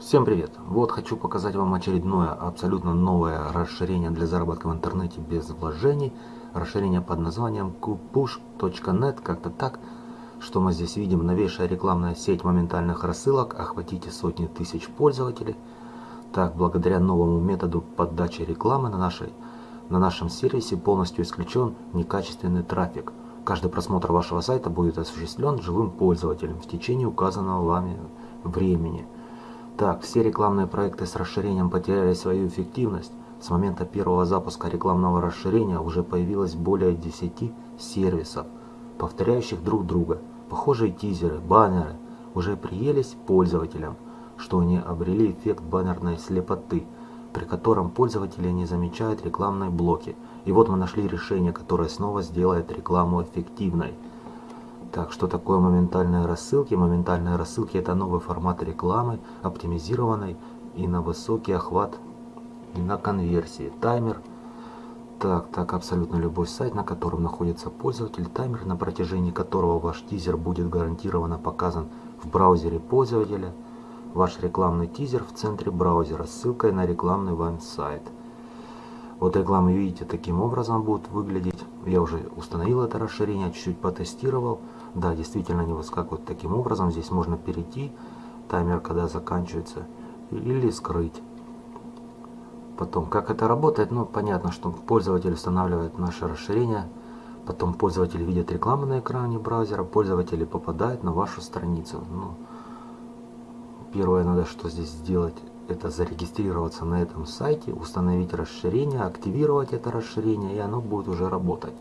Всем привет! Вот хочу показать вам очередное абсолютно новое расширение для заработка в интернете без вложений. Расширение под названием kupush.net, как-то так. Что мы здесь видим? Новейшая рекламная сеть моментальных рассылок. Охватите сотни тысяч пользователей. Так, благодаря новому методу подачи рекламы на, нашей, на нашем сервисе полностью исключен некачественный трафик. Каждый просмотр вашего сайта будет осуществлен живым пользователем в течение указанного вами времени. Так, все рекламные проекты с расширением потеряли свою эффективность. С момента первого запуска рекламного расширения уже появилось более 10 сервисов, повторяющих друг друга. Похожие тизеры, баннеры уже приелись пользователям, что они обрели эффект баннерной слепоты, при котором пользователи не замечают рекламные блоки. И вот мы нашли решение, которое снова сделает рекламу эффективной. Так, что такое моментальные рассылки? Моментальные рассылки это новый формат рекламы, оптимизированной и на высокий охват, и на конверсии. Таймер. Так, так, абсолютно любой сайт, на котором находится пользователь, таймер, на протяжении которого ваш тизер будет гарантированно показан в браузере пользователя. Ваш рекламный тизер в центре браузера с ссылкой на рекламный вам сайт. Вот рекламы, видите, таким образом будут выглядеть. Я уже установил это расширение, чуть-чуть потестировал. Да, действительно они выскакивают таким образом. Здесь можно перейти, таймер когда заканчивается, или скрыть. Потом, как это работает, ну, понятно, что пользователь устанавливает наше расширение. Потом пользователь видит рекламу на экране браузера, пользователи попадают на вашу страницу. Ну, первое надо что здесь сделать, это зарегистрироваться на этом сайте, установить расширение, активировать это расширение, и оно будет уже работать.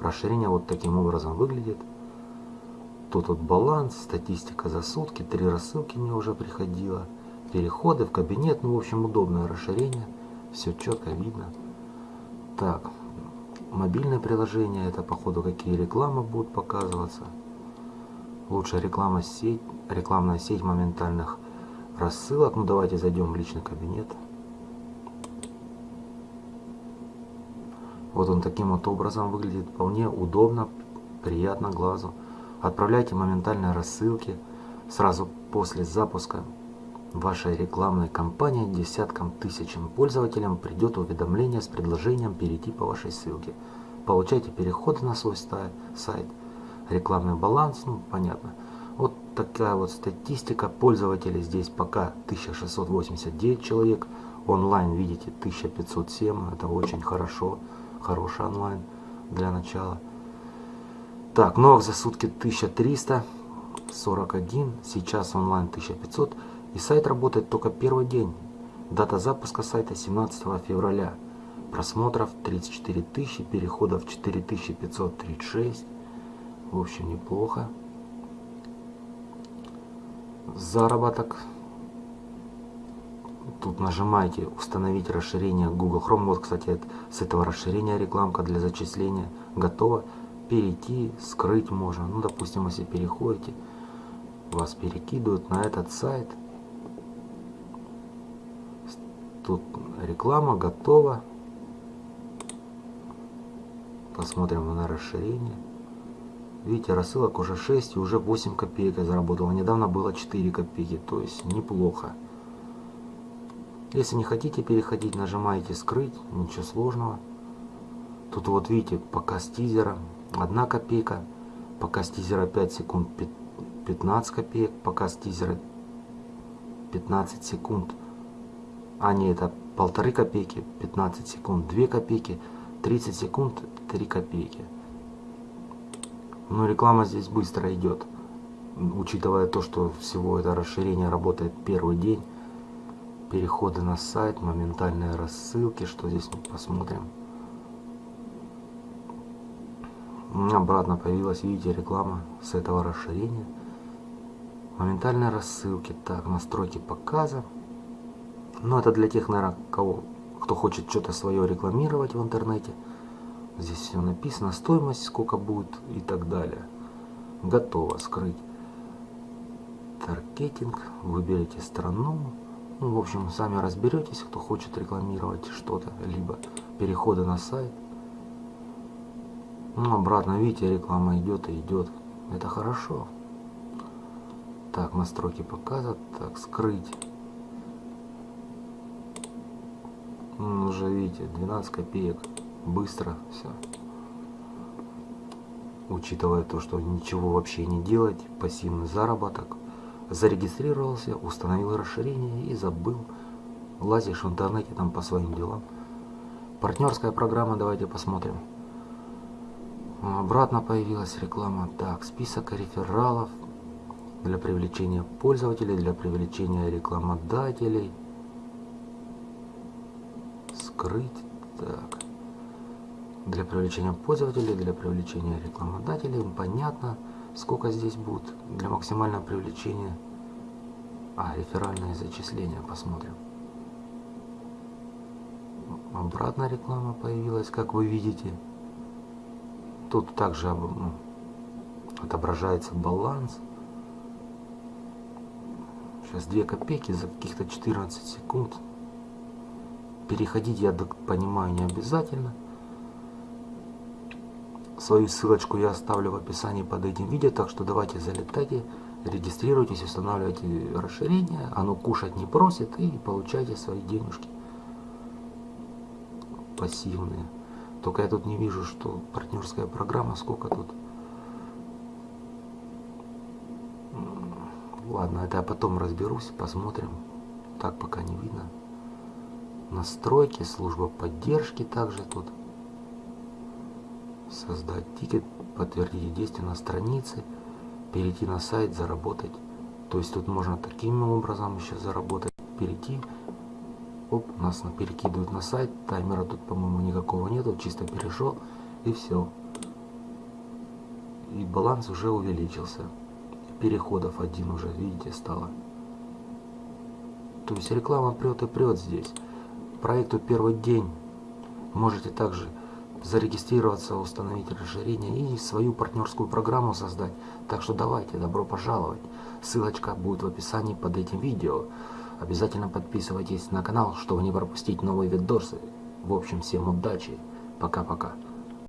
Расширение вот таким образом выглядит. Тут вот баланс, статистика за сутки, три рассылки мне уже приходило, переходы в кабинет, ну в общем удобное расширение, все четко видно. Так, мобильное приложение, это походу какие рекламы будут показываться. Лучшая реклама сеть, рекламная сеть моментальных рассылок. Ну давайте зайдем в личный кабинет. Вот он таким вот образом выглядит, вполне удобно, приятно глазу. Отправляйте моментальные рассылки сразу после запуска вашей рекламной кампании десяткам тысячам пользователям придет уведомление с предложением перейти по вашей ссылке. Получайте переходы на свой сайт, рекламный баланс, ну понятно. Такая вот статистика пользователей здесь пока 1689 человек, онлайн видите 1507, это очень хорошо, хороший онлайн для начала. Так, новых за сутки 1341, сейчас онлайн 1500. И сайт работает только первый день. Дата запуска сайта 17 февраля. Просмотров 34 тысячи, переходов 4536. В общем, неплохо. Заработок. Тут нажимаете установить расширение Google Chrome. Вот, кстати, с этого расширения рекламка для зачисления готова перейти, скрыть можно. Ну, допустим, если переходите, вас перекидывают на этот сайт. Тут реклама готова. Посмотрим на расширение. Видите, рассылок уже 6 и уже 8 копеек я заработал. Недавно было 4 копейки, то есть неплохо. Если не хотите переходить, нажимаете скрыть, ничего сложного. Тут вот видите, показ тизера, 1 копейка, показ тизера 5 секунд 15 копеек, показ тизера 15 секунд, а не это полторы копейки, 15 секунд 2 копейки, 30 секунд 3 копейки. Но реклама здесь быстро идет, учитывая то, что всего это расширение работает первый день. Переходы на сайт, моментальные рассылки, что здесь мы посмотрим. обратно появилась, видите, реклама с этого расширения. Моментальные рассылки. Так, настройки показа. Ну, это для тех, наверное, кого, кто хочет что-то свое рекламировать в интернете. Здесь все написано, стоимость, сколько будет и так далее. Готово скрыть. Таргетинг, выберите страну. Ну, в общем, сами разберетесь, кто хочет рекламировать что-то, либо переходы на сайт. Ну, обратно, видите, реклама идет и идет. Это хорошо. Так, настройки показа. Так, скрыть. Ну, уже видите, 12 копеек Быстро все. Учитывая то, что ничего вообще не делать, пассивный заработок. Зарегистрировался, установил расширение и забыл. Лазишь в интернете там по своим делам. Партнерская программа, давайте посмотрим. Обратно появилась реклама. Так, список рефералов для привлечения пользователей, для привлечения рекламодателей. Скрыть. Так. Для привлечения пользователей, для привлечения рекламодателей. Понятно, сколько здесь будет для максимального привлечения. А, реферальные зачисления. Посмотрим. Обратная реклама появилась, как вы видите. Тут также ну, отображается баланс. Сейчас 2 копейки за каких-то 14 секунд. Переходить, я понимаю, не обязательно. Свою ссылочку я оставлю в описании под этим видео, так что давайте залетайте, регистрируйтесь, устанавливайте расширение, оно кушать не просит и получайте свои денежки пассивные. Только я тут не вижу, что партнерская программа, сколько тут. Ладно, это я потом разберусь, посмотрим. Так пока не видно. Настройки, служба поддержки также тут. Создать тикет, подтвердить действие на странице, перейти на сайт, заработать. То есть тут можно таким образом еще заработать, перейти Оп, нас перекидывают на сайт. Таймера тут, по-моему, никакого нету. Чисто перешел и все. И баланс уже увеличился. Переходов один уже, видите, стало. То есть реклама прет и прет здесь. Проекту первый день. Можете также зарегистрироваться, установить расширение и свою партнерскую программу создать. Так что давайте, добро пожаловать. Ссылочка будет в описании под этим видео. Обязательно подписывайтесь на канал, чтобы не пропустить новые видосы. В общем, всем удачи. Пока-пока.